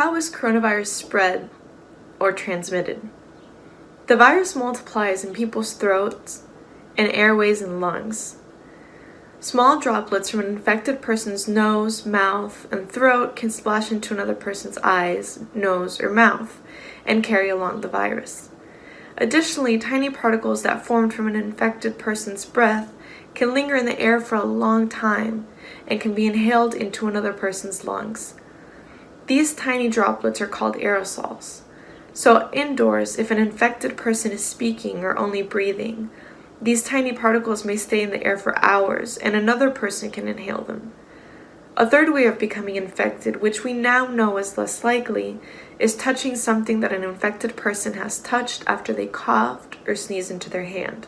How is coronavirus spread or transmitted? The virus multiplies in people's throats and airways and lungs. Small droplets from an infected person's nose, mouth, and throat can splash into another person's eyes, nose, or mouth and carry along the virus. Additionally, tiny particles that formed from an infected person's breath can linger in the air for a long time and can be inhaled into another person's lungs. These tiny droplets are called aerosols. So indoors, if an infected person is speaking or only breathing, these tiny particles may stay in the air for hours and another person can inhale them. A third way of becoming infected, which we now know is less likely, is touching something that an infected person has touched after they coughed or sneezed into their hand.